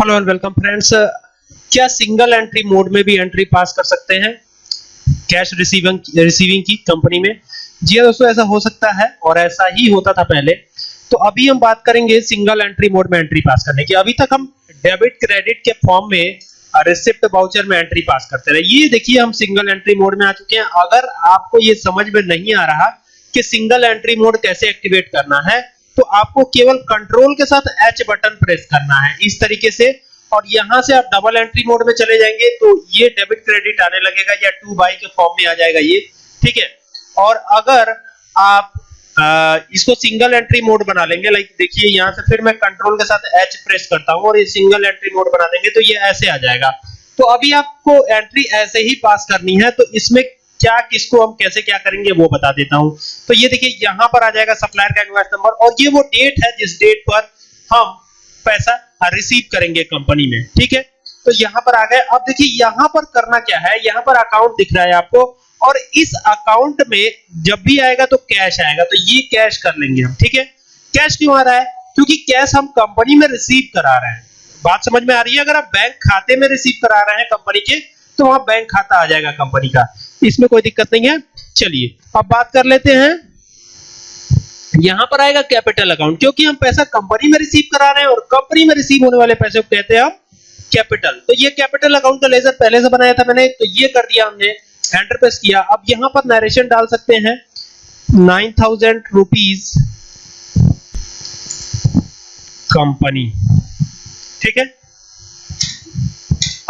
Hello and welcome friends. क्या single entry mode में भी एंट्री पास कर सकते हैं? कैश रिसीविंग रिसीविंग की कंपनी में। जी हाँ दोस्तों, ऐसा हो सकता है और ऐसा ही होता था पहले। तो अभी हम बात करेंगे सिंगल एंट्री मोड में एंट्री पास करने की। अभी तक हम डेबिट, क्रेडिट के फॉर्म में रिसिप्ट बाउचर में एंट्री पास करते रहे। ये देखिए, हम सिंगल एंट्री मोड में आ चुके हैं। अगर आपको ये समझ में नहीं आ रहा कि सिंगल एंट्री मोड कैसे एक्टिवेट करना है तो आपको केवल कंट्रोल के साथ एच बटन प्रेस करना है इस तरीके से। और यहाँ से आप डबल एंट्री मोड में चले जाएँगे तो ये डेबिट क्रेडिट आने लगेगा या टू बाई के फॉर्म में आ जाएगा ये ठीक है? और अगर आप आ, इसको सिंगल एंट्री मोड बना लेंगे लाइक देखिए यहाँ से फिर मैं कंट्रोल के साथ एच प्रेस करता हूँ और ये सिंगल एंट्री मोड बना देंगे तो ये ऐसे आ जाएगा। तो अभी आपको एंट्री ऐसे ही पास करनी है तो इसमें क्या, किसको, हम कैसे क्या करेंगे, वो बता देता हूँ। तो ये देखिए, यहाँ पर आ जाएगा सप्लायर का इनवॉइस नंबर और ये वो डेट है जिस डेट पर हम पैसा रिसीव करेंगे कंपनी में, ठीक है? तो यहाँ पर आ गए। अब देखिए, यहाँ पर करना क्या है? यहाँ पर अकाउंट दिख रहा है आपको और इस अकाउंट में जब भी आएगा तो कैश आएगा। तो ये कैश कर लेंगे हम, ठीक है? कैश क्यों आ रहा है? क्योंकि कैश हम कंपनी में रिसीव करा रहे हैं। बात समझ में आ रही है? अगर आप बैंक खाते में रिसीव करा रहे हैं कंपनी के तो वहाँ बैंक खाता आ जाएगा कंपनी का। इसमें कोई दिक्कत नहीं है। चलिए, अब बात कर लेते हैं। यहाँ पर आएगा कैपिटल अकाउंट क्योंकि हम पैसा कंपनी में रिसीव करा रहे हैं और कंपनी में रिसीव होने वाले पैसे को कहते हैं हम कैपिटल तो ये कैपिटल अकाउंट का लेजर पहले से बनाया था मैंने तो ये कर दिया हमने एंटर प्रेस किया। अब यहाँ पर नरेशन डाल सकते हैं। नाइन थाउज़ेंड रुपीज़ कंपनी ठीक है?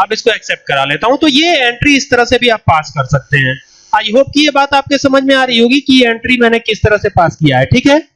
अब इसको एक्सेप्ट करा लेता हूँ। तो ये एंट्री इस तरह से भी आप पास कर सकते हैं। आई होप कि ये बात आपके समझ में आ रही होगी कि एंट्री मैंने किस तरह से पास किया है, ठीक है?